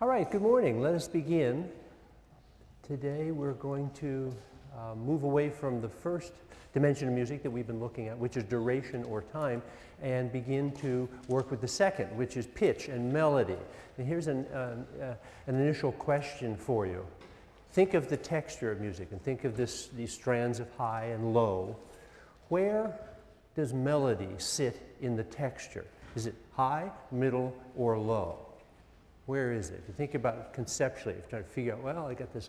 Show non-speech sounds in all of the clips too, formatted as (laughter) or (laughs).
All right, good morning. Let us begin. Today we're going to uh, move away from the first dimension of music that we've been looking at, which is duration or time, and begin to work with the second, which is pitch and melody. And here's an, uh, uh, an initial question for you. Think of the texture of music and think of this, these strands of high and low. Where does melody sit in the texture? Is it high, middle, or low? Where is it? If You think about it conceptually, if you're trying to figure out, well, I got this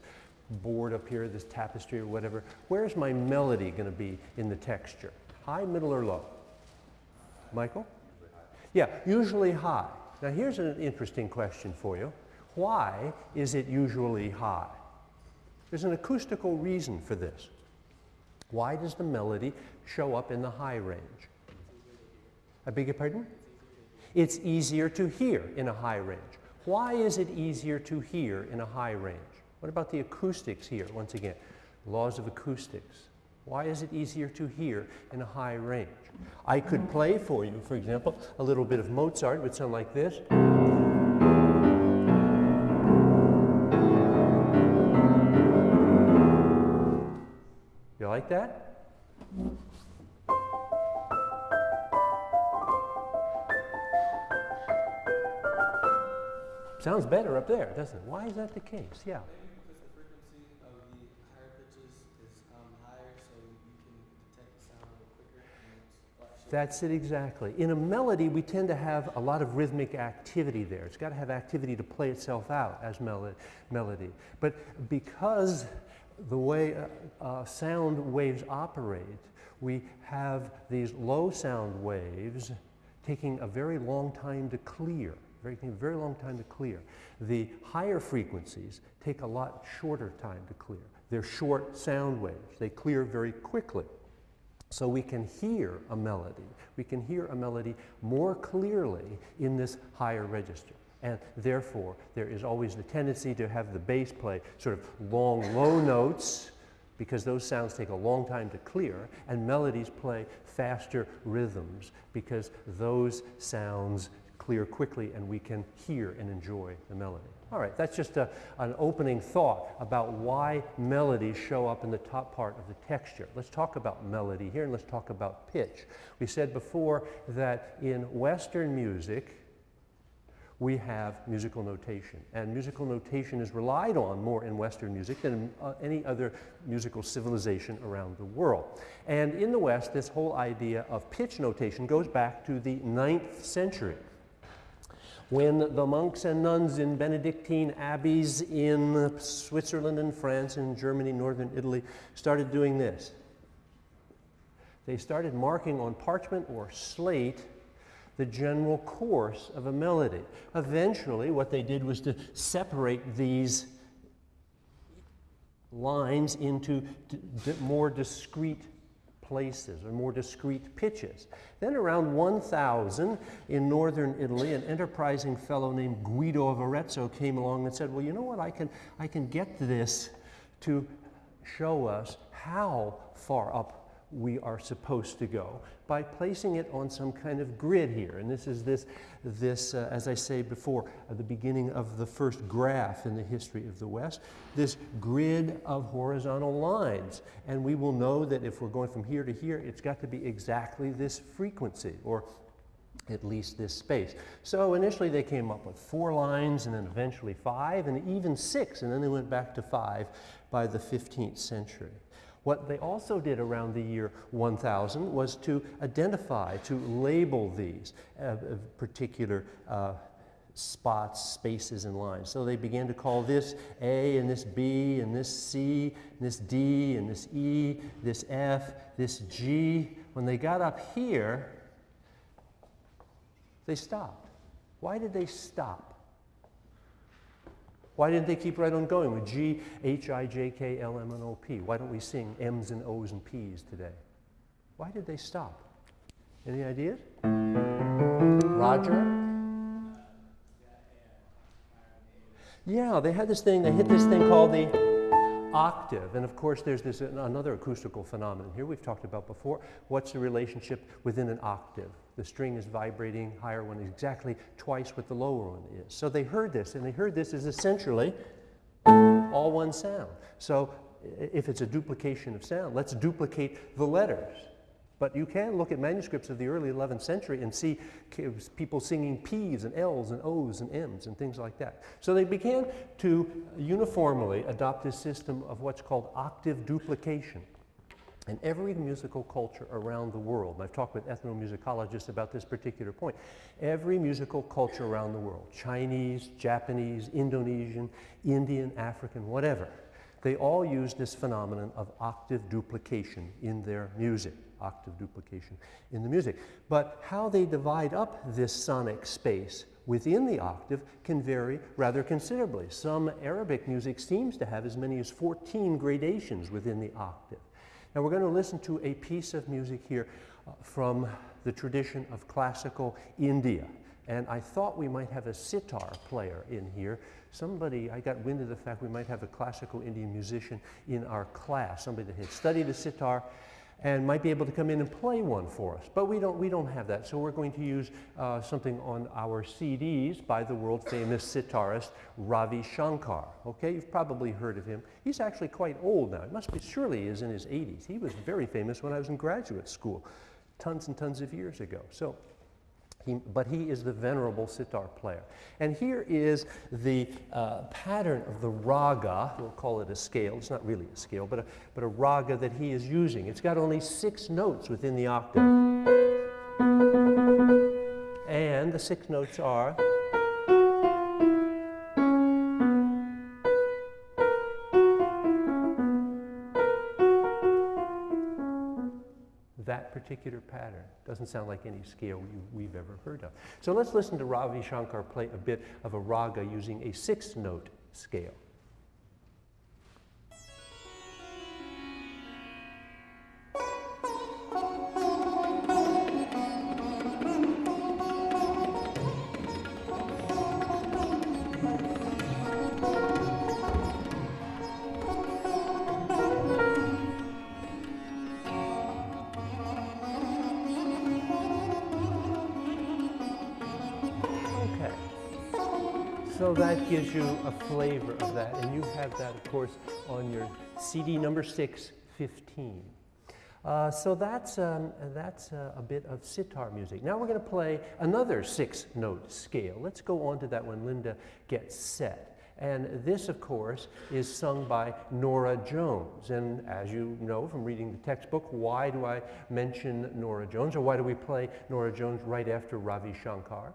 board up here, this tapestry or whatever. Where's my melody going to be in the texture? High, middle, or low? Michael? Yeah, usually high. Now here's an interesting question for you. Why is it usually high? There's an acoustical reason for this. Why does the melody show up in the high range? I beg your pardon? It's easier to hear in a high range. Why is it easier to hear in a high range? What about the acoustics here? Once again, laws of acoustics. Why is it easier to hear in a high range? I could play for you, for example, a little bit of Mozart. It would sound like this. You like that? Sounds better up there, doesn't it? Why is that the case? Yeah. Maybe because the frequency of the higher pitches is um, higher, so you can detect the sound a little quicker. And it's a lot shorter. That's it exactly. In a melody, we tend to have a lot of rhythmic activity there. It's got to have activity to play itself out as melo melody. But because the way uh, uh, sound waves operate, we have these low sound waves taking a very long time to clear very, very long time to clear. The higher frequencies take a lot shorter time to clear. They're short sound waves. They clear very quickly. So we can hear a melody. We can hear a melody more clearly in this higher register. And therefore, there is always the tendency to have the bass play sort of long, low notes because those sounds take a long time to clear, and melodies play faster rhythms because those sounds clear quickly and we can hear and enjoy the melody. All right, that's just a, an opening thought about why melodies show up in the top part of the texture. Let's talk about melody here and let's talk about pitch. We said before that in Western music, we have musical notation. And musical notation is relied on more in Western music than in uh, any other musical civilization around the world. And in the West, this whole idea of pitch notation goes back to the ninth century when the monks and nuns in Benedictine abbeys in Switzerland and France and Germany, northern Italy, started doing this. They started marking on parchment or slate the general course of a melody. Eventually, what they did was to separate these lines into more discrete places or more discrete pitches. Then around 1000 in northern Italy, an enterprising fellow named Guido of Arezzo came along and said, well, you know what, I can, I can get this to show us how far up we are supposed to go by placing it on some kind of grid here. And this is this, this uh, as I say before, the beginning of the first graph in the history of the West, this grid of horizontal lines. And we will know that if we're going from here to here, it's got to be exactly this frequency or at least this space. So initially they came up with four lines and then eventually five and even six and then they went back to five by the 15th century. What they also did around the year 1000 was to identify, to label these uh, uh, particular uh, spots, spaces, and lines. So they began to call this A and this B and this C and this D and this E, this F, this G. When they got up here, they stopped. Why did they stop? Why didn't they keep right on going with G, H, I, J, K, L, M, and O, P? Why don't we sing M's and O's and P's today? Why did they stop? Any ideas? Roger? Yeah, they had this thing, they hit this thing called the octave. And of course, there's this another acoustical phenomenon here we've talked about before. What's the relationship within an octave? The string is vibrating, higher one is exactly twice what the lower one is. So they heard this, and they heard this is essentially all one sound. So if it's a duplication of sound, let's duplicate the letters. But you can look at manuscripts of the early 11th century and see people singing P's and L's and O's and M's and things like that. So they began to uniformly adopt this system of what's called octave duplication. And every musical culture around the world, and I've talked with ethnomusicologists about this particular point, every musical culture around the world, Chinese, Japanese, Indonesian, Indian, African, whatever, they all use this phenomenon of octave duplication in their music octave duplication in the music. But how they divide up this sonic space within the octave can vary rather considerably. Some Arabic music seems to have as many as 14 gradations within the octave. Now we're going to listen to a piece of music here uh, from the tradition of classical India. And I thought we might have a sitar player in here. Somebody, I got wind of the fact we might have a classical Indian musician in our class, somebody that had studied the sitar and might be able to come in and play one for us. But we don't, we don't have that, so we're going to use uh, something on our CDs by the world famous sitarist Ravi Shankar. Okay, you've probably heard of him. He's actually quite old now. It must be, surely he is in his 80s. He was very famous when I was in graduate school, tons and tons of years ago. So he, but he is the venerable sitar player. And here is the uh, pattern of the raga, we'll call it a scale, it's not really a scale, but a, but a raga that he is using. It's got only six notes within the octave. And the six notes are particular pattern. Doesn't sound like any scale we, have ever heard of. So let's listen to Ravi Shankar play a bit of a raga using a six note scale. Gives you a flavor of that. And you have that, of course, on your CD number 615. Uh, so that's, um, that's uh, a bit of sitar music. Now we're going to play another six note scale. Let's go on to that when Linda gets set. And this, of course, is sung by Norah Jones. And as you know from reading the textbook, why do I mention Norah Jones, or why do we play Norah Jones right after Ravi Shankar?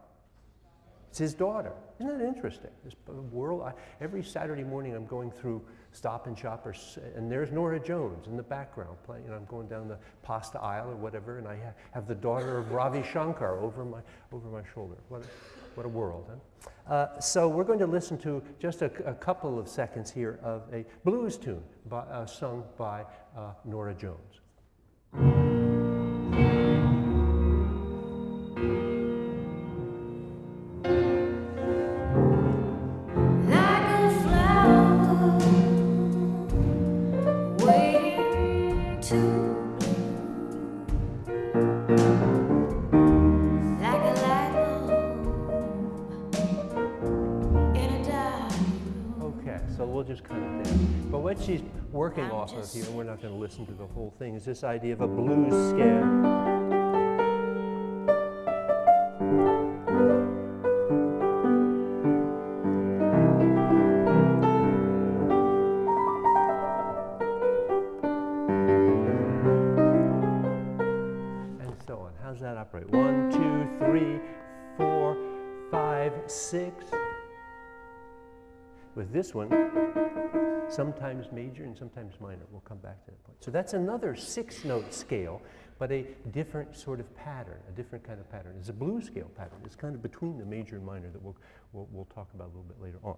It's his daughter. Isn't that interesting? This world, I, every Saturday morning I'm going through Stop and Shop, or, and there's Norah Jones in the background playing, and I'm going down the pasta aisle or whatever, and I ha have the daughter of Ravi Shankar over my, over my shoulder. What a, what a world, huh? Uh, so we're going to listen to just a, a, couple of seconds here of a blues tune by, uh, sung by uh, Norah Jones. Working off of here, and we're not going to listen to the whole thing, is this idea of a blues scale. And so on. How's that operate? One, two, three, four, five, six. With this one, sometimes major and sometimes minor. We'll come back to that point. So that's another six note scale, but a different sort of pattern, a different kind of pattern. It's a blues scale pattern. It's kind of between the major and minor that we'll, we'll, we'll talk about a little bit later on.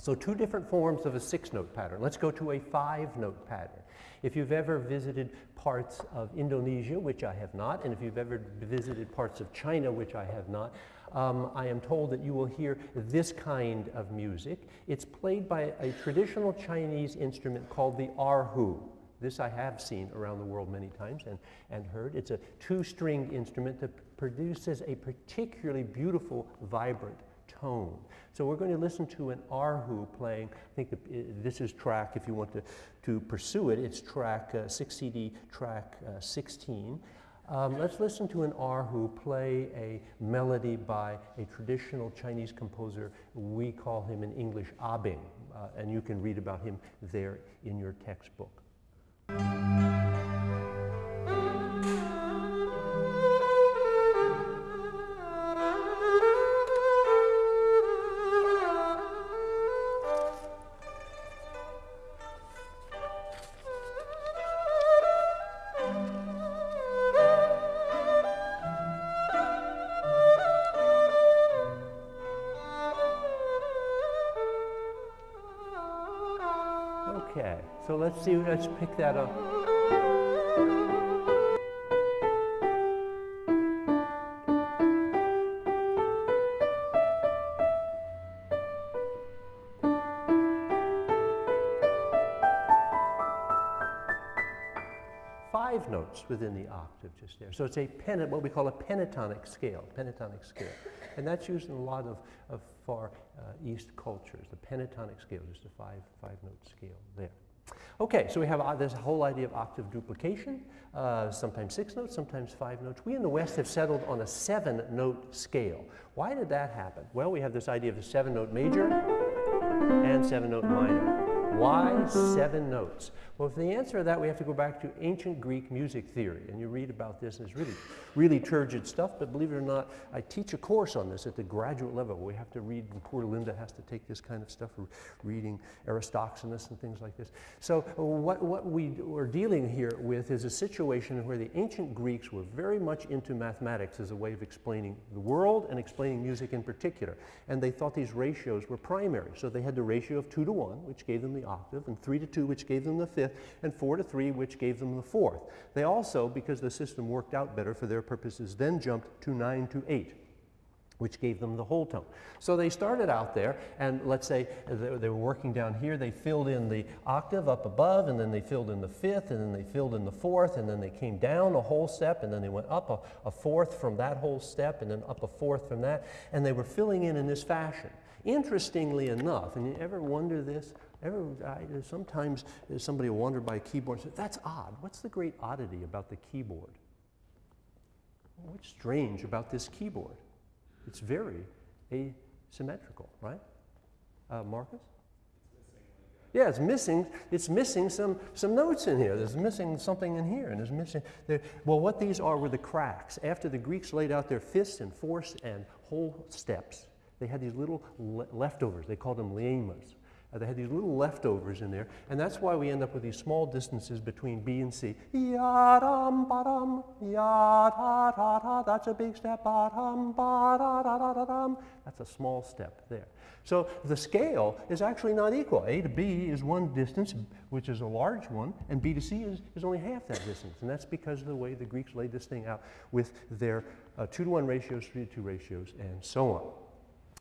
So two different forms of a six note pattern. Let's go to a five note pattern. If you've ever visited parts of Indonesia, which I have not, and if you've ever visited parts of China, which I have not, um, I am told that you will hear this kind of music. It's played by a traditional Chinese instrument called the erhu. This I have seen around the world many times and, and heard. It's a two-stringed instrument that produces a particularly beautiful, vibrant tone. So we're going to listen to an erhu playing, I think the, this is track, if you want to, to pursue it, it's track uh, 6 CD, track uh, 16. Um, let's listen to an erhu play a melody by a traditional Chinese composer. We call him in English Abing, uh, and you can read about him there in your textbook. So let's see, let's pick that up. Five notes within the octave just there. So it's a pen, what we call a pentatonic scale, pentatonic scale. And that's used in a lot of, of far uh, east cultures, the pentatonic scale, just a five, five note scale there. Okay, so we have uh, this whole idea of octave duplication, uh, sometimes six notes, sometimes five notes. We in the West have settled on a seven note scale. Why did that happen? Well, we have this idea of the seven note major and seven note minor. Why seven notes? Well, for the answer to that, we have to go back to ancient Greek music theory. And you read about this, and it's really, really turgid stuff. But believe it or not, I teach a course on this at the graduate level. We have to read, and poor Linda has to take this kind of stuff, reading Aristoxenus and things like this. So what, what we are dealing here with is a situation where the ancient Greeks were very much into mathematics as a way of explaining the world and explaining music in particular. And they thought these ratios were primary. So they had the ratio of 2 to 1, which gave them the octave, and 3 to 2, which gave them the fifth, and 4 to 3, which gave them the fourth. They also, because the system worked out better for their purposes, then jumped to 9 to 8 which gave them the whole tone. So they started out there, and let's say they were working down here, they filled in the octave up above, and then they filled in the fifth, and then they filled in the fourth, and then they came down a whole step, and then they went up a, a fourth from that whole step, and then up a fourth from that, and they were filling in in this fashion. Interestingly enough, and you ever wonder this, I, sometimes somebody will wander by a keyboard and say, that's odd. What's the great oddity about the keyboard? What's strange about this keyboard? It's very asymmetrical, right? Uh, Marcus? Yeah, it's missing, it's missing some, some notes in here. There's missing something in here, and there's missing, there, well, what these are were the cracks. After the Greeks laid out their fifths and fourths and whole steps, they had these little le leftovers. They called them limmas. Uh, they had these little leftovers in there, and that's why we end up with these small distances between B and C. Ya-dum, ba-dum, ya-da-da-da, that's a big step, ba-dum, ba-da-da-da-dum. That's a small step there. So the scale is actually not equal. A to B is one distance, which is a large one, and B to C is, is only half that distance. And that's because of the way the Greeks laid this thing out with their uh, 2 to 1 ratios, 3 to 2 ratios, and so on.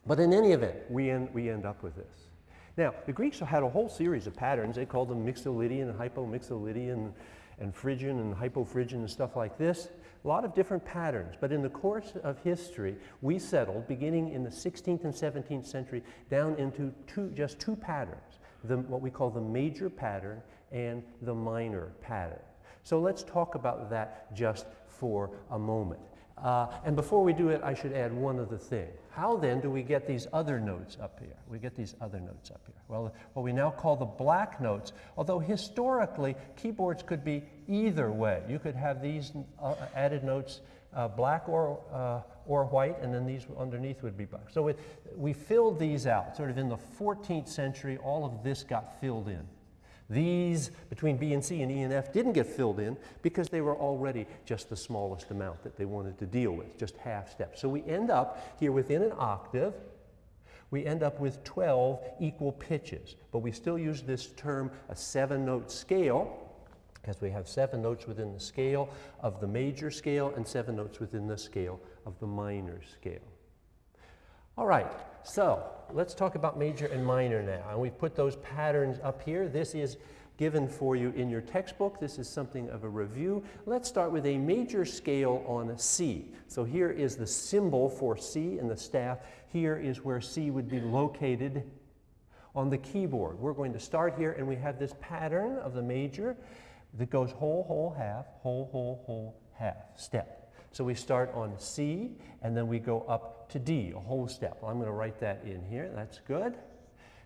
But in any event, we end, we end up with this. Now, the Greeks had a whole series of patterns. They called them Mixolydian and Hypomixolydian and Phrygian and Hypophrygian and stuff like this. A lot of different patterns. But in the course of history, we settled, beginning in the 16th and 17th century, down into two, just two patterns, the, what we call the major pattern and the minor pattern. So let's talk about that just for a moment. Uh, and before we do it, I should add one other thing. How then do we get these other notes up here? We get these other notes up here. Well, what we now call the black notes, although historically keyboards could be either way. You could have these uh, added notes uh, black or, uh, or white, and then these underneath would be black. So it, we filled these out. Sort of in the 14th century, all of this got filled in. These between B and C and E and F didn't get filled in because they were already just the smallest amount that they wanted to deal with, just half steps. So we end up here within an octave, we end up with 12 equal pitches. But we still use this term a seven note scale because we have seven notes within the scale of the major scale and seven notes within the scale of the minor scale. All right, so let's talk about major and minor now. And we've put those patterns up here. This is given for you in your textbook. This is something of a review. Let's start with a major scale on C. So here is the symbol for C in the staff. Here is where C would be located on the keyboard. We're going to start here and we have this pattern of the major that goes whole, whole, half, whole, whole, whole, half, step. So we start on C and then we go up to D, a whole step. Well, I'm going to write that in here. That's good.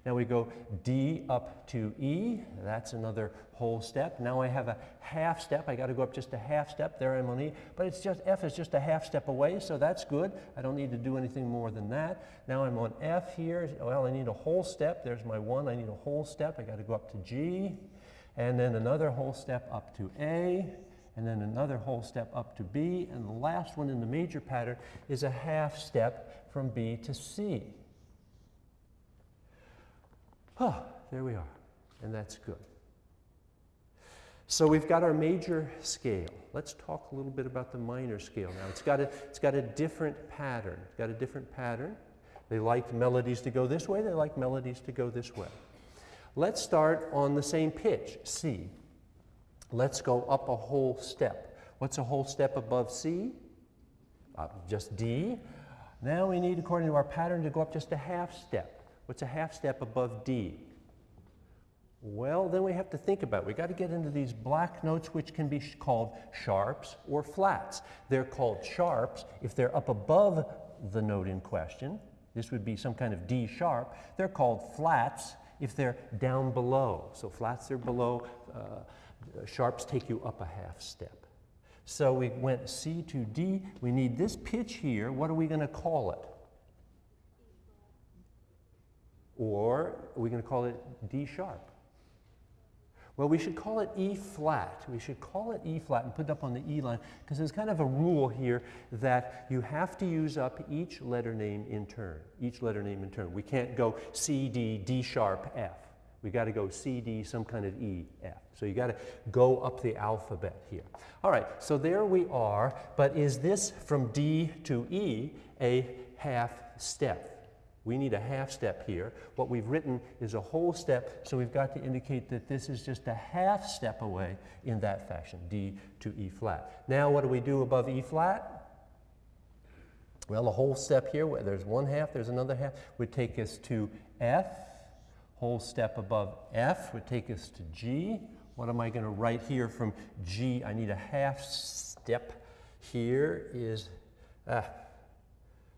Now we go D up to E. That's another whole step. Now I have a half step. I got to go up just a half step. There I'm on E. But it's just F is just a half step away, so that's good. I don't need to do anything more than that. Now I'm on F here. Well, I need a whole step. There's my one. I need a whole step. I got to go up to G. And then another whole step up to A and then another whole step up to B, and the last one in the major pattern is a half step from B to C. Oh, there we are, and that's good. So we've got our major scale. Let's talk a little bit about the minor scale now. It's got a, it's got a different pattern. It's got a different pattern. They like melodies to go this way, they like melodies to go this way. Let's start on the same pitch, C. Let's go up a whole step. What's a whole step above C? Uh, just D. Now we need, according to our pattern, to go up just a half step. What's a half step above D? Well, then we have to think about it. We've got to get into these black notes, which can be sh called sharps or flats. They're called sharps if they're up above the note in question. This would be some kind of D sharp. They're called flats if they're down below. So flats are below, uh, sharps take you up a half step. So we went C to D. We need this pitch here. What are we going to call it? Or are we going to call it D sharp? Well, we should call it E flat. We should call it E flat and put it up on the E line because there's kind of a rule here that you have to use up each letter name in turn, each letter name in turn. We can't go C, D, D sharp, F. We got to go C, D, some kind of E, F. So you got to go up the alphabet here. All right, so there we are, but is this from D to E a half step? We need a half step here. What we've written is a whole step, so we've got to indicate that this is just a half step away in that fashion, D to E flat. Now what do we do above E flat? Well, a whole step here, there's one half, there's another half, would take us to F. Whole step above F would take us to G. What am I going to write here from G? I need a half step. Here is, ah,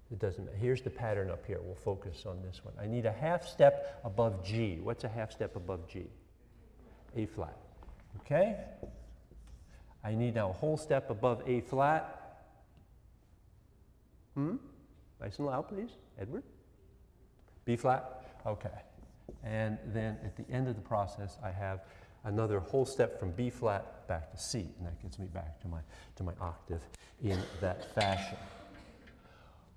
it doesn't matter. Here's the pattern up here. We'll focus on this one. I need a half step above G. What's a half step above G? A flat. Okay? I need now a whole step above A flat. Hmm? Nice and loud, please. Edward? B flat? Okay. And then at the end of the process, I have another whole step from B flat back to C, and that gets me back to my, to my octave in that fashion.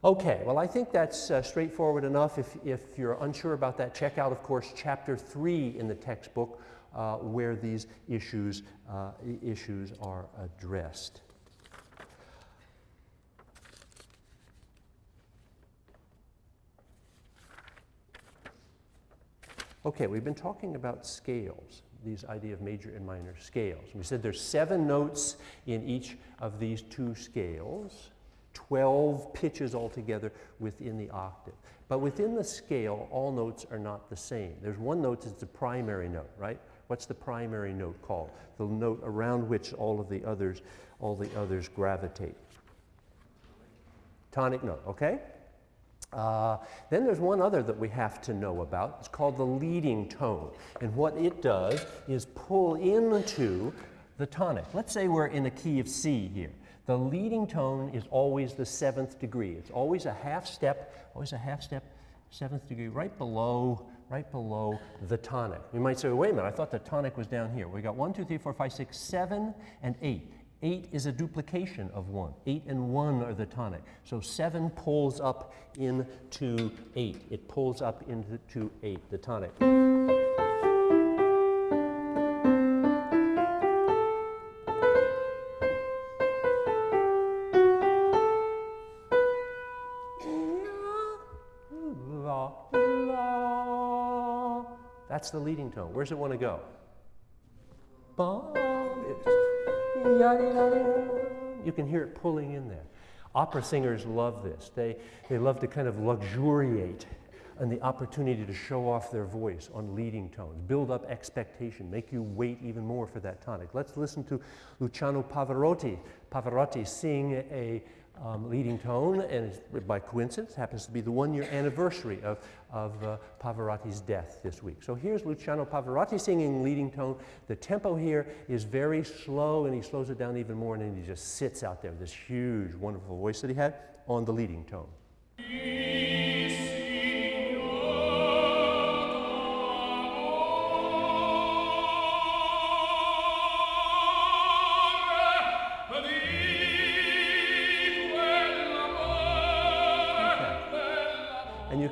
Okay, well, I think that's uh, straightforward enough. If, if you're unsure about that, check out, of course, chapter three in the textbook uh, where these issues, uh, issues are addressed. Okay, we've been talking about scales, these idea of major and minor scales. We said there's seven notes in each of these two scales. 12 pitches altogether within the octave. But within the scale, all notes are not the same. There's one note that's the primary note, right? What's the primary note called? The note around which all of the others, all the others gravitate. Tonic note, okay? Uh, then there's one other that we have to know about. It's called the leading tone. And what it does is pull into the tonic. Let's say we're in a key of C here. The leading tone is always the seventh degree. It's always a half step, always a half step, seventh degree, right below, right below the tonic. You might say, wait a minute, I thought the tonic was down here. We got one, two, three, four, five, six, seven, and eight. Eight is a duplication of one. Eight and one are the tonic. So seven pulls up into eight. It pulls up into eight, the tonic. That's the leading tone. Where's it want to go? Ba. You can hear it pulling in there. Opera singers love this. They, they love to kind of luxuriate and the opportunity to show off their voice on leading tones, build up expectation, make you wait even more for that tonic. Let's listen to Luciano Pavarotti. Pavarotti sing a um, leading tone, and by coincidence happens to be the one year anniversary of, of uh, Pavarotti's death this week. So here's Luciano Pavarotti singing leading tone. The tempo here is very slow, and he slows it down even more, and then he just sits out there this huge, wonderful voice that he had on the leading tone.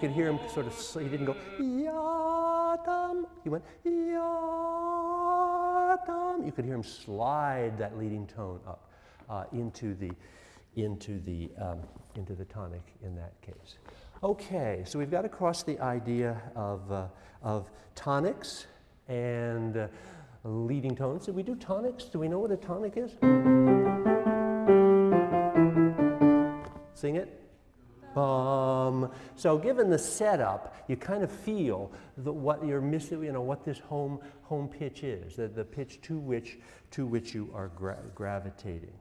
Could hear him sort of, he didn't go, yatam. He went, yatam. You could hear him slide that leading tone up uh, into the, into the, um, into the tonic in that case. Okay, so we've got across the idea of, uh, of tonics and uh, leading tones. Did we do tonics? Do we know what a tonic is? Sing it. Um, so given the setup, you kind of feel the, what you're missing, you know, what this home, home pitch is, the, the pitch to which, to which you are gra gravitating.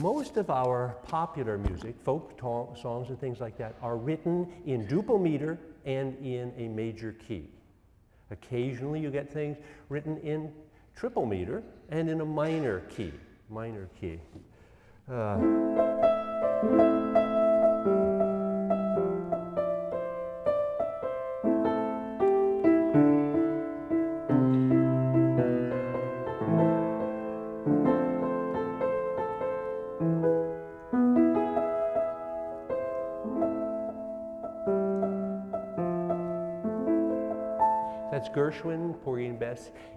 Most of our popular music, folk songs and things like that, are written in duple meter and in a major key. Occasionally you get things written in triple meter and in a minor key, minor key. Uh,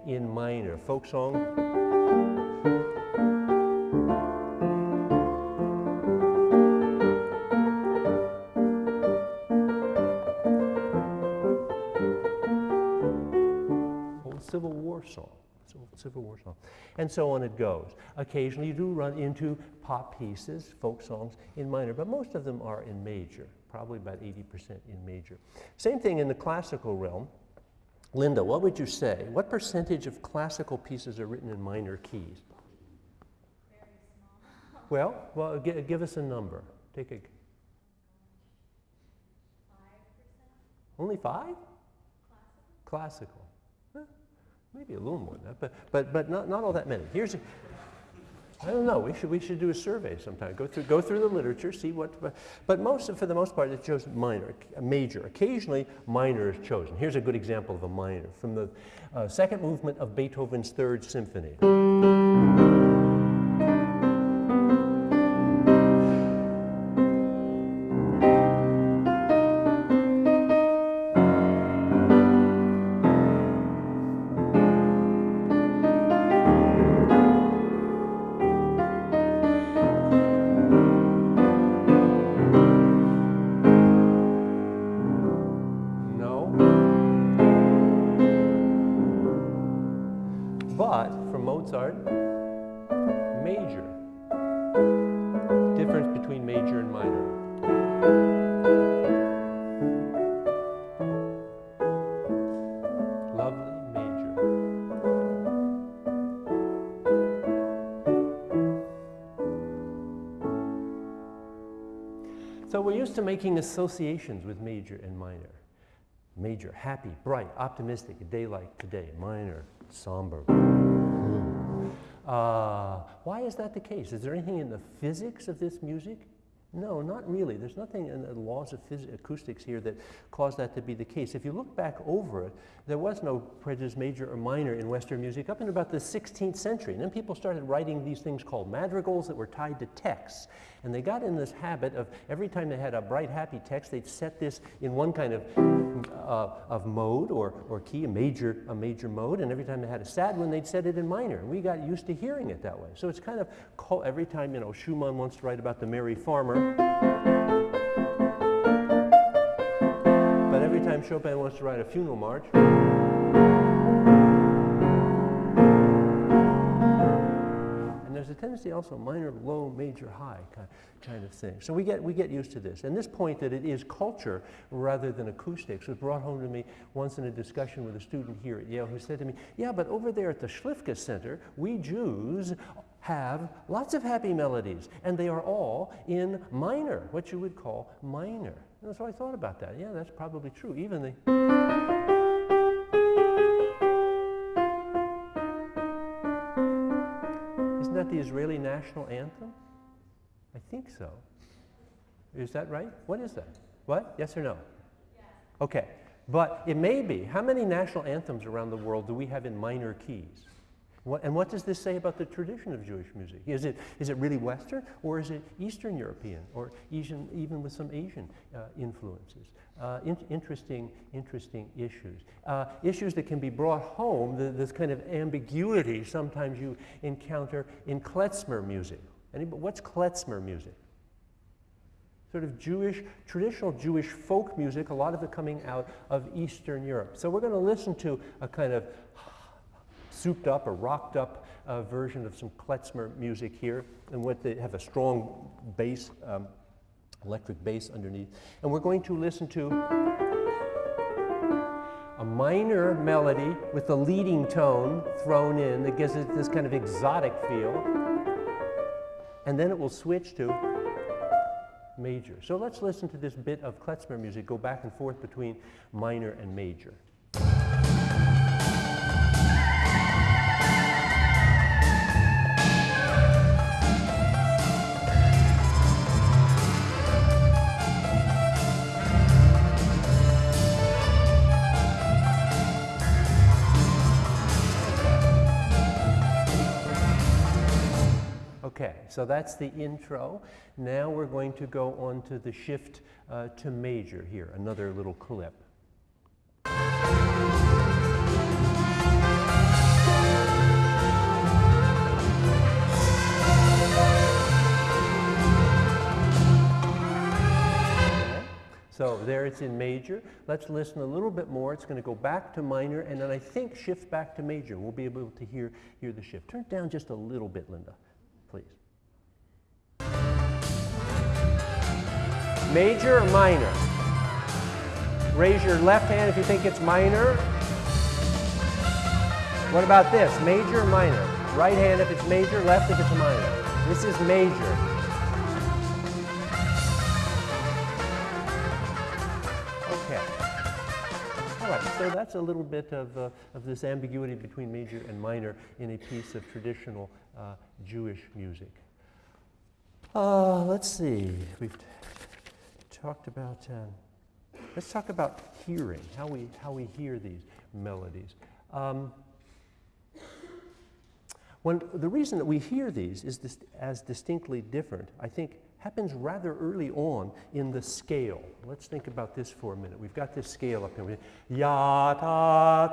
In minor, folk song. Civil War song. Civil War song. And so on it goes. Occasionally you do run into pop pieces, folk songs in minor, but most of them are in major, probably about 80% in major. Same thing in the classical realm. Linda, what would you say? What percentage of classical pieces are written in minor keys? Very small. Well, well, give us a number. Take a. Five. Only five? Classical. Classical. Maybe a little more than that, but, but, but not, not all that many. Here's, I don't know, we should, we should do a survey sometime. Go through, go through the literature, see what, but, most, for the most part, it's shows minor, major. Occasionally, minor is chosen. Here's a good example of a minor from the uh, second movement of Beethoven's Third Symphony. Making associations with major and minor. Major, happy, bright, optimistic, a day like today. Minor, somber. Uh, why is that the case? Is there anything in the physics of this music no, not really. There's nothing in the laws of acoustics here that cause that to be the case. If you look back over it, there was no prejudice major or minor in Western music up in about the 16th century. And then people started writing these things called madrigals that were tied to texts. And they got in this habit of every time they had a bright, happy text, they'd set this in one kind of, uh, of mode or, or key, a major, a major mode. And every time they had a sad one, they'd set it in minor. We got used to hearing it that way. So it's kind of, every time, you know, Schumann wants to write about the merry farmer, but every time Chopin wants to write a funeral march. There's a tendency also minor, low, major, high kind, of thing. So we get, we get used to this. And this point that it is culture rather than acoustics was brought home to me once in a discussion with a student here at Yale who said to me, yeah, but over there at the Slifka Center, we Jews have lots of happy melodies, and they are all in minor, what you would call minor. And so I thought about that. Yeah, that's probably true. Even the Isn't that the Israeli national anthem? I think so. Is that right? What is that? What? Yes or no? Yes. Okay. But it may be. How many national anthems around the world do we have in minor keys? What, and what does this say about the tradition of Jewish music? Is it, is it really Western or is it Eastern European or Asian, even with some Asian uh, influences? Uh, in, interesting, interesting issues. Uh, issues that can be brought home, the, this kind of ambiguity sometimes you encounter in klezmer music. Anybody, what's klezmer music? Sort of Jewish, traditional Jewish folk music, a lot of it coming out of Eastern Europe. So we're going to listen to a kind of souped up or rocked up uh, version of some klezmer music here, and what they have a strong bass, um, electric bass underneath. And we're going to listen to a minor melody with a leading tone thrown in that gives it this kind of exotic feel. And then it will switch to major. So let's listen to this bit of klezmer music go back and forth between minor and major. So that's the intro. Now we're going to go on to the shift uh, to major here, another little clip. So there it's in major. Let's listen a little bit more. It's going to go back to minor and then I think shift back to major. We'll be able to hear, hear the shift. Turn it down just a little bit, Linda please. Major or minor? Raise your left hand if you think it's minor. What about this? Major or minor? Right hand if it's major, left if it's minor. This is major. Okay. All right, so that's a little bit of, uh, of this ambiguity between major and minor in a piece of traditional uh, Jewish music. Uh, let's see, we've talked about, uh, let's talk about hearing, how we, how we hear these melodies. Um, when, the reason that we hear these is as distinctly different, I think, happens rather early on in the scale. Let's think about this for a minute. We've got this scale up here. Ya ta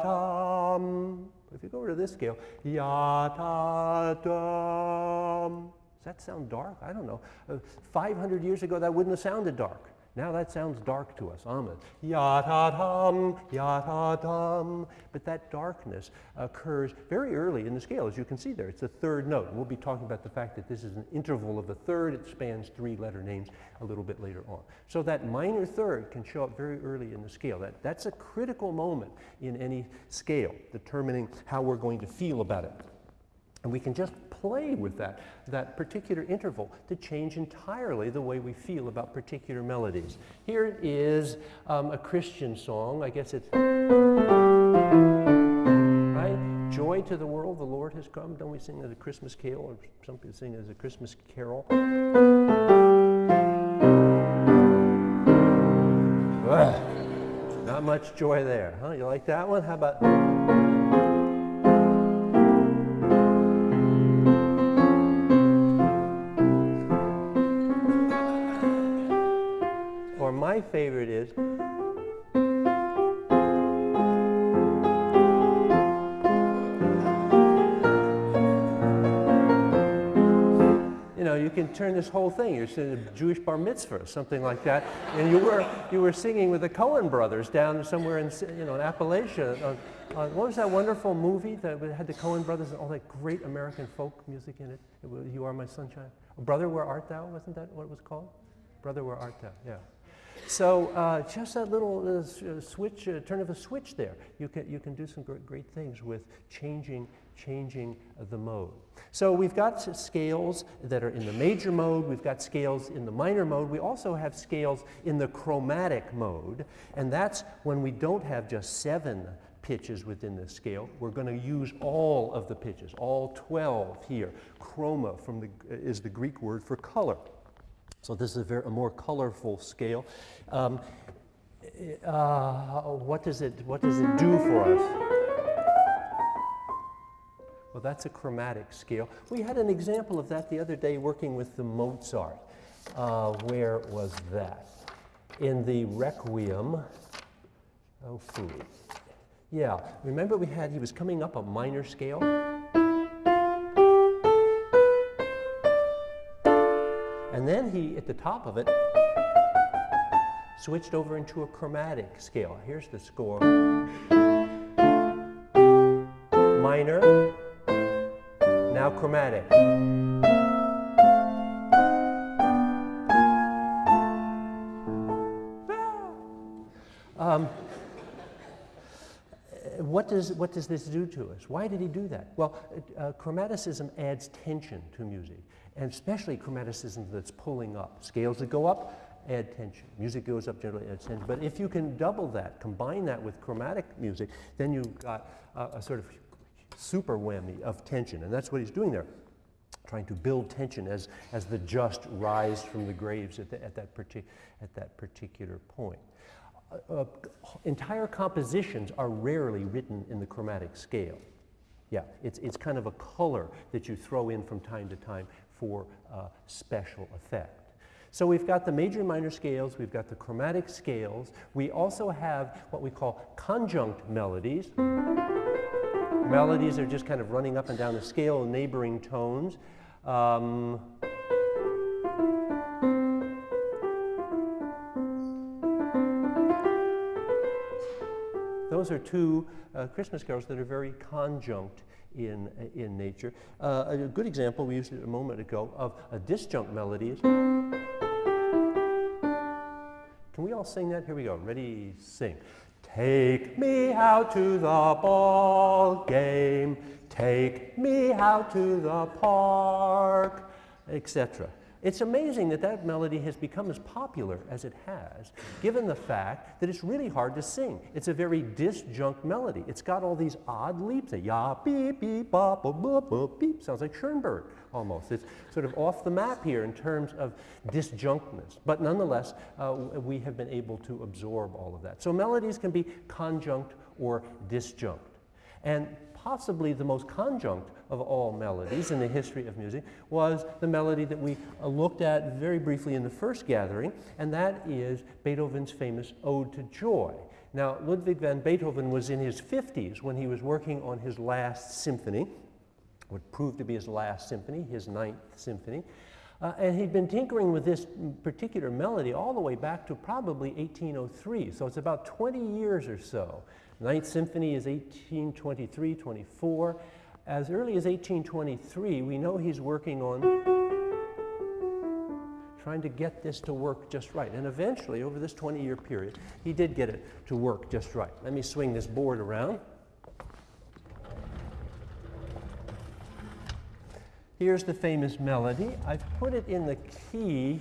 tam. If you go over to this scale, ya ta dum. Does that sound dark? I don't know. Uh, 500 years ago, that wouldn't have sounded dark. Now that sounds dark to us, Ahmed. Ya-ta-dum, ya-ta-dum. But that darkness occurs very early in the scale, as you can see there. It's the third note. We'll be talking about the fact that this is an interval of a third. It spans three letter names a little bit later on. So that minor third can show up very early in the scale. That, that's a critical moment in any scale, determining how we're going to feel about it. And we can just play with that, that particular interval to change entirely the way we feel about particular melodies. Here is um, a Christian song. I guess it's, right? Joy to the world, the Lord has come. Don't we sing as a Christmas carol or something sing as a Christmas carol? Ugh, not much joy there, huh? You like that one? How about... this whole thing. You're singing a Jewish bar mitzvah something like that, and you were you were singing with the Coen brothers down somewhere in you know in Appalachia. On, on, what was that wonderful movie that had the Coen brothers and all that great American folk music in it? it was, you are my sunshine. Brother, where art thou? Wasn't that what it was called? Brother, where art thou? Yeah. So uh, just that little uh, uh, switch, uh, turn of a switch there, you can, you can do some great, great things with changing, changing the mode. So we've got scales that are in the major mode, we've got scales in the minor mode, we also have scales in the chromatic mode, and that's when we don't have just seven pitches within the scale. We're going to use all of the pitches, all 12 here. Chroma from the, is the Greek word for color. So this is a, very, a more colorful scale. Um, uh, what, does it, what does it do for us? Well, that's a chromatic scale. We had an example of that the other day working with the Mozart. Uh, where was that? In the Requiem. Oh, food. Yeah, remember we had, he was coming up a minor scale? And then he, at the top of it, switched over into a chromatic scale. Here's the score. Minor, now chromatic. Um, what does, what does this do to us? Why did he do that? Well, uh, chromaticism adds tension to music, and especially chromaticism that's pulling up. Scales that go up add tension. Music goes up generally adds tension. But if you can double that, combine that with chromatic music, then you've got a, a sort of super whammy of tension, and that's what he's doing there. Trying to build tension as, as the just rise from the graves at, the, at, that, at that particular point uh, entire compositions are rarely written in the chromatic scale. Yeah, it's, it's kind of a color that you throw in from time to time for uh, special effect. So we've got the major and minor scales, we've got the chromatic scales, we also have what we call conjunct melodies. Melodies are just kind of running up and down the scale, neighboring tones. Um, Those are two uh, Christmas carols that are very conjunct in, in nature. Uh, a good example, we used it a moment ago, of a disjunct melody is. Can we all sing that? Here we go. Ready, sing. Take me out to the ball game. Take me out to the park, etc. It's amazing that that melody has become as popular as it has, given the fact that it's really hard to sing. It's a very disjunct melody. It's got all these odd leaps. A Ya, beep, beep, bop, bop, bop, beep. Sounds like Schoenberg almost. It's sort of off the map here in terms of disjunctness. But nonetheless, uh, we have been able to absorb all of that. So melodies can be conjunct or disjunct. And possibly the most conjunct of all melodies in the history of music was the melody that we uh, looked at very briefly in the first gathering, and that is Beethoven's famous Ode to Joy. Now, Ludwig van Beethoven was in his 50s when he was working on his last symphony, what proved to be his last symphony, his ninth symphony. Uh, and he'd been tinkering with this particular melody all the way back to probably 1803, so it's about 20 years or so. Ninth Symphony is 1823, 24. As early as 1823, we know he's working on trying to get this to work just right. And eventually, over this 20 year period, he did get it to work just right. Let me swing this board around. Here's the famous melody. I've put it in the key,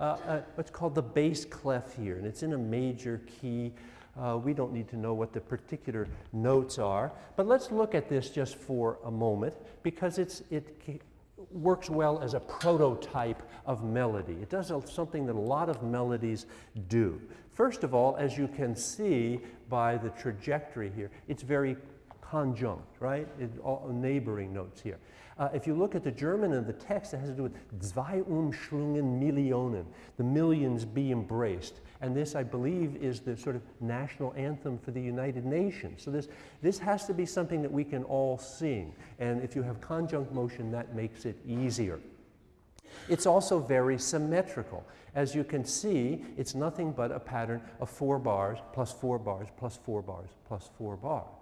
uh, uh, what's called the bass clef here, and it's in a major key. Uh, we don't need to know what the particular notes are, but let's look at this just for a moment because it's, it works well as a prototype of melody. It does something that a lot of melodies do. First of all, as you can see by the trajectory here, it's very conjunct, right? It, all neighboring notes here. Uh, if you look at the German and the text, it has to do with Seid umschlungen Millionen, the millions be embraced. And this, I believe, is the sort of national anthem for the United Nations. So this, this has to be something that we can all sing. And if you have conjunct motion, that makes it easier. It's also very symmetrical. As you can see, it's nothing but a pattern of four bars plus four bars plus four bars plus four bars.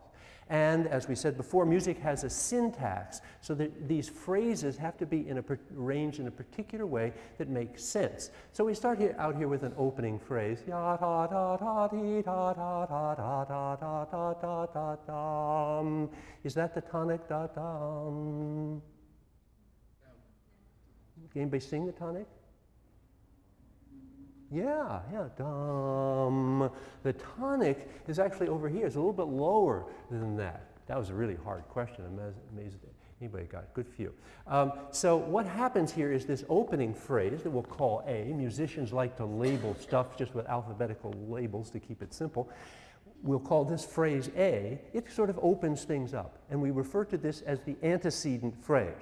And as we said before, music has a syntax, so that these phrases have to be in a arranged in a particular way that makes sense. So we start here, out here with an opening phrase. Is that the tonic da dum? Anybody sing the tonic? Yeah, yeah, dum. The tonic is actually over here. It's a little bit lower than that. That was a really hard question. I'm amazed anybody got it. Good you. Um, so what happens here is this opening phrase that we'll call A. Musicians like to label stuff just with alphabetical labels to keep it simple. We'll call this phrase A. It sort of opens things up, and we refer to this as the antecedent phrase.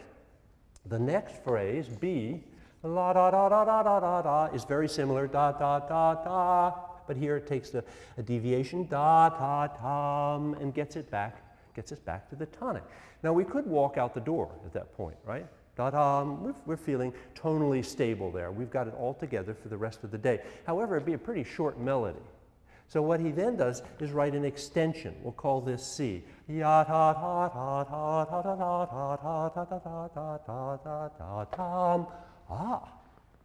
The next phrase, B, la da da da da da da da, is very similar, da da da da, but here it takes a deviation, da da dum, and gets it back, gets us back to the tonic. Now we could walk out the door at that point, right? Da dum, we're, we're feeling tonally stable there. We've got it all together for the rest of the day. However, it'd be a pretty short melody. So what he then does is write an extension. We'll call this C. Ah,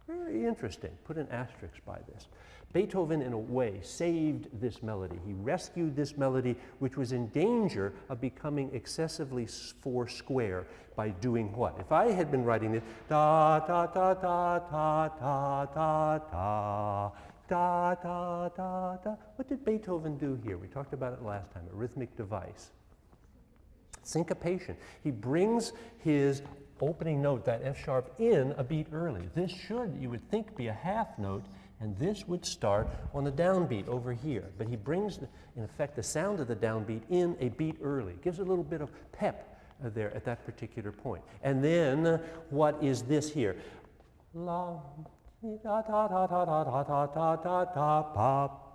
very interesting. Put an asterisk by this. Beethoven, in a way, saved this melody. He rescued this melody, which was in danger of becoming excessively four square by doing what? If I had been writing this, da da da da da da da da da da da da. What did Beethoven do here? We talked about it last time, a rhythmic device. Syncopation. He brings his opening note, that F sharp, in a beat early. This should, you would think, be a half note, and this would start on the downbeat over here. But he brings, in effect, the sound of the downbeat in a beat early. Gives a little bit of pep uh, there at that particular point. And then, uh, what is this here? La,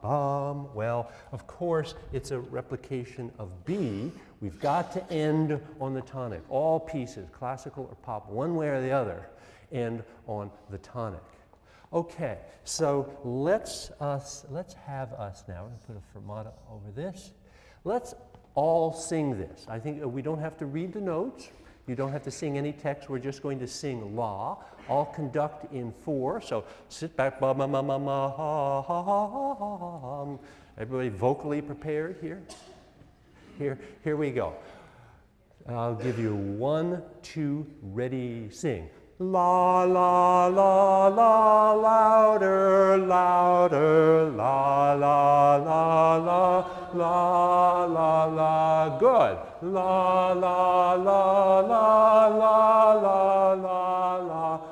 bum. Well, of course, it's a replication of B. We've got to end on the tonic. All pieces, classical or pop, one way or the other, end on the tonic. Okay, so let's us let's have us now. We're going to put a fermata over this. Let's all sing this. I think uh, we don't have to read the notes. You don't have to sing any text. We're just going to sing la. All conduct in four. So sit back, ba ma ma ma ma ha ha ha ha ha. ha. Everybody vocally prepared here. Here, here we go. I'll give you one, two, ready, sing. La la la la louder, louder, la la la la la la la. Good. La la la la la la la la la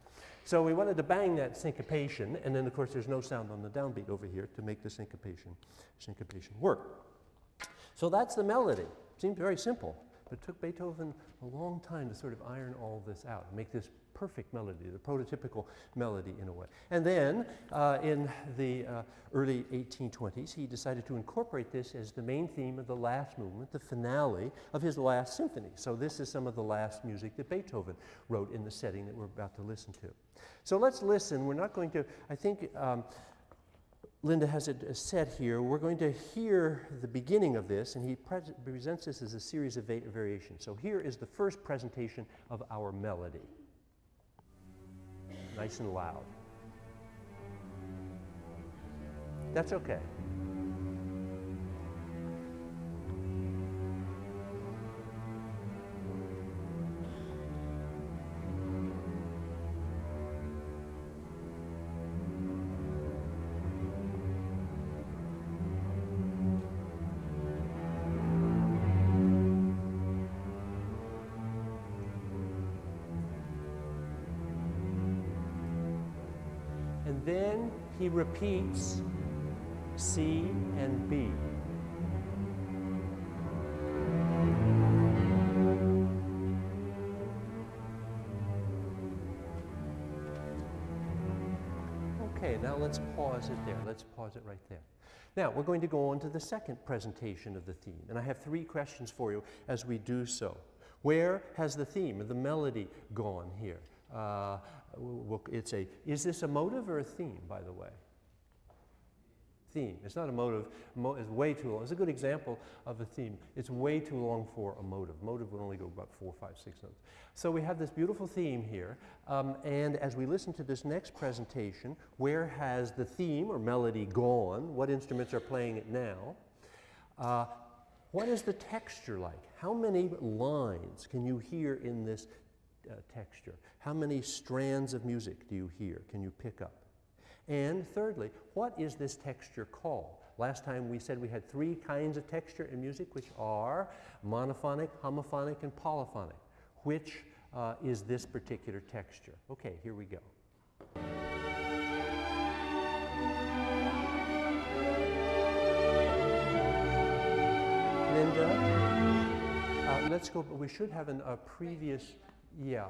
so we wanted to bang that syncopation, and then of course there's no sound on the downbeat over here to make the syncopation, syncopation work. So that's the melody. Seems very simple, but it took Beethoven a long time to sort of iron all this out make this perfect melody, the prototypical melody in a way. And then uh, in the uh, early 1820s, he decided to incorporate this as the main theme of the last movement, the finale of his last symphony. So this is some of the last music that Beethoven wrote in the setting that we're about to listen to. So let's listen. We're not going to, I think. Um, Linda has it uh, set here. We're going to hear the beginning of this, and he pre presents this as a series of va variations. So here is the first presentation of our melody. Nice and loud. That's okay. Then he repeats C and B. Okay, now let's pause it there. Let's pause it right there. Now, we're going to go on to the second presentation of the theme, and I have three questions for you as we do so. Where has the theme the melody gone here? Uh, it's a, is this a motive or a theme, by the way? Theme. It's not a motive. Mo it's way too long. It's a good example of a theme. It's way too long for a motive. Motive would only go about four, five, six notes. So we have this beautiful theme here. Um, and as we listen to this next presentation, where has the theme or melody gone? What instruments are playing it now? Uh, what is the texture like? How many lines can you hear in this uh, texture? How many strands of music do you hear? Can you pick up? And thirdly, what is this texture called? Last time we said we had three kinds of texture in music, which are monophonic, homophonic, and polyphonic. Which uh, is this particular texture? Okay, here we go. Linda, uh, let's go, but we should have a previous, yeah,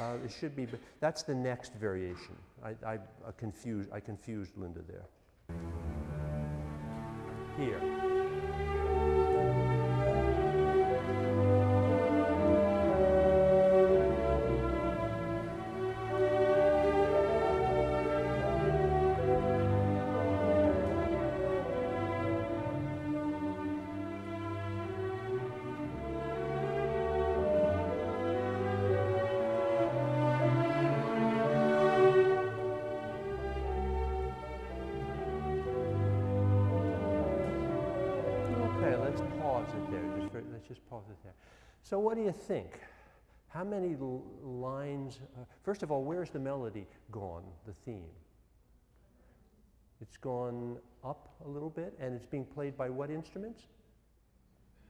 uh, it should be, but that's the next variation. I, I, uh, confused, I confused Linda there. Here. So, what do you think? How many lines? Uh, first of all, where's the melody gone? The theme. It's gone up a little bit, and it's being played by what instruments?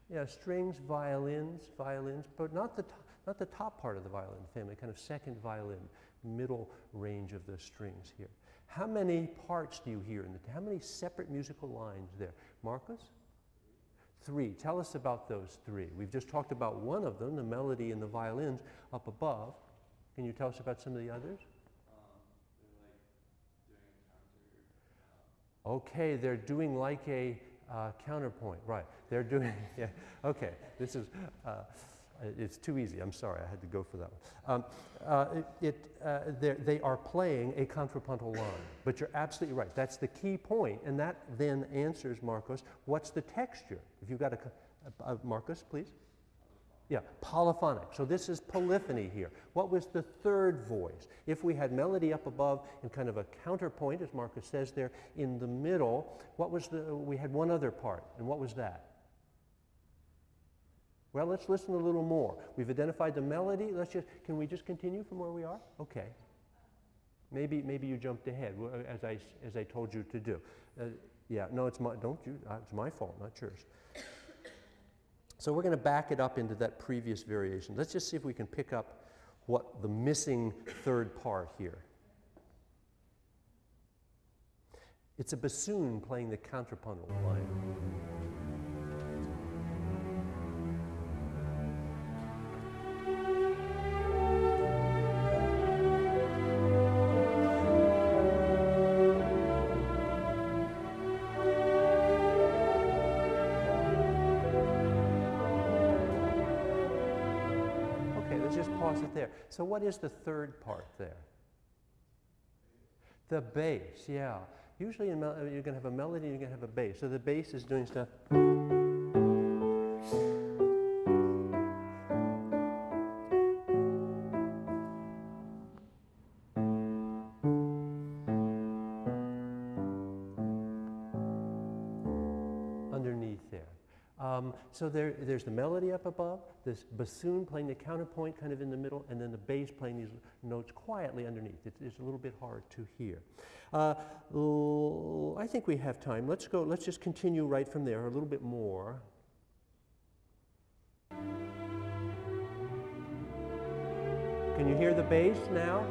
Yeah, strings, violins, violins, but not the not the top part of the violin family. Kind of second violin, middle range of the strings here. How many parts do you hear in the? How many separate musical lines there? Marcus? Three. Tell us about those three. We've just talked about one of them, the melody and the violins up above. Can you tell us about some of the others? Okay, they're doing like a uh, counterpoint, right? They're doing, (laughs) yeah, okay. This is, uh, it's too easy. I'm sorry, I had to go for that one. Um, uh, it, uh, they're- playing a contrapuntal line, but you're absolutely right. That's the key point, and that then answers, Marcus, what's the texture? If you've got a, uh, Marcus, please. Yeah, polyphonic. So this is polyphony here. What was the third voice? If we had melody up above and kind of a counterpoint, as Marcus says there, in the middle, what was the, we had one other part, and what was that? Well, let's listen a little more. We've identified the melody. Let's just, can we just continue from where we are? Okay. Maybe, maybe you jumped ahead, as I, as I told you to do. Uh, yeah, no, it's my, don't you, uh, it's my fault, not yours. So we're going to back it up into that previous variation. Let's just see if we can pick up what the missing third part here. It's a bassoon playing the contrapuntal line. There. So, what is the third part there? The bass, yeah. Usually, you're going to have a melody, you're going to have a bass. So, the bass is doing stuff. So there, there's the melody up above, this bassoon playing the counterpoint kind of in the middle, and then the bass playing these notes quietly underneath. It's, it's a little bit hard to hear. Uh, I think we have time. Let's go, let's just continue right from there a little bit more. Can you hear the bass now?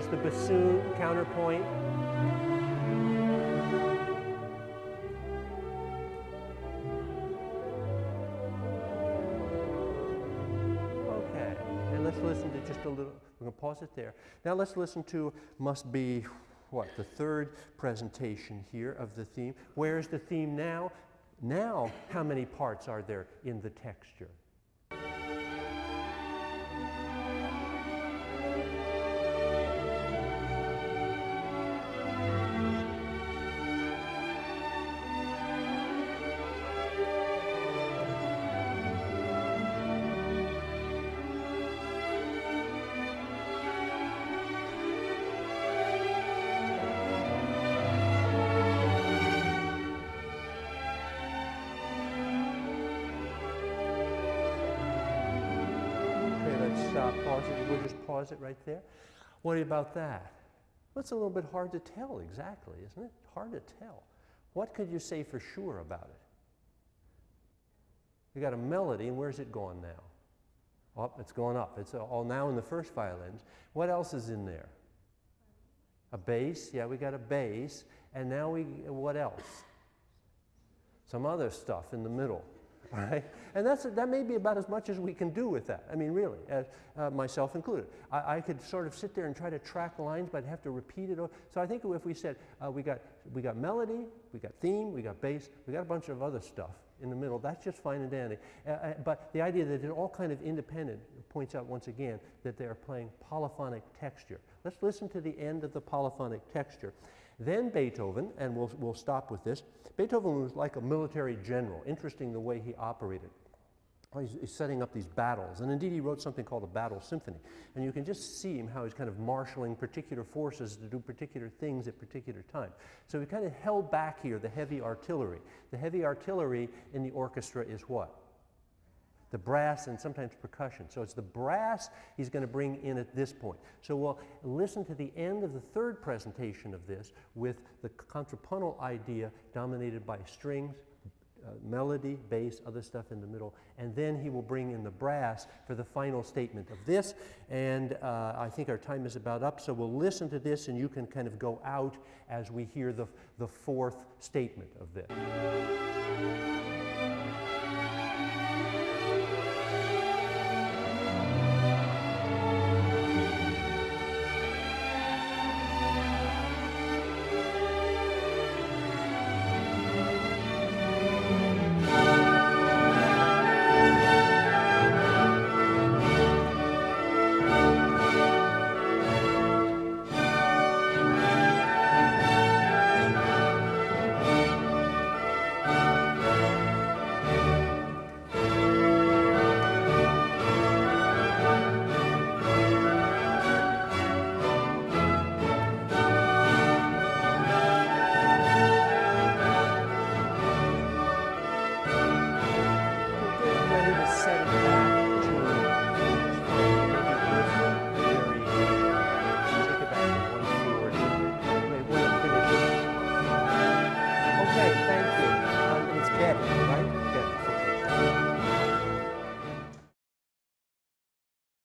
There's the bassoon counterpoint. Okay, and let's listen to just a little, we're to pause it there. Now let's listen to, must be, what, the third presentation here of the theme. Where is the theme now? Now, how many parts are there in the texture? Pause it right there. What about that? Well, it's a little bit hard to tell exactly, isn't it? Hard to tell. What could you say for sure about it? You got a melody, and where's it gone now? Up, it's going up. It's all now in the first violins. What else is in there? A bass. Yeah, we got a bass. And now we, what else? Some other stuff in the middle. (laughs) Right? And that's, that may be about as much as we can do with that. I mean, really, uh, myself included. I, I could sort of sit there and try to track lines, but I'd have to repeat it. So I think if we said uh, we, got, we got melody, we got theme, we got bass, we got a bunch of other stuff in the middle, that's just fine and dandy. Uh, uh, but the idea that they're all kind of independent points out once again that they are playing polyphonic texture. Let's listen to the end of the polyphonic texture. Then Beethoven, and we'll, we'll stop with this. Beethoven was like a military general. Interesting the way he operated. He's, he's setting up these battles. And indeed, he wrote something called a battle symphony. And you can just see him how he's kind of marshaling particular forces to do particular things at particular times. So he kind of held back here the heavy artillery. The heavy artillery in the orchestra is what? The brass and sometimes percussion. So it's the brass he's going to bring in at this point. So we'll listen to the end of the third presentation of this with the contrapuntal idea dominated by strings, uh, melody, bass, other stuff in the middle, and then he will bring in the brass for the final statement of this. And uh, I think our time is about up, so we'll listen to this and you can kind of go out as we hear the, the fourth statement of this.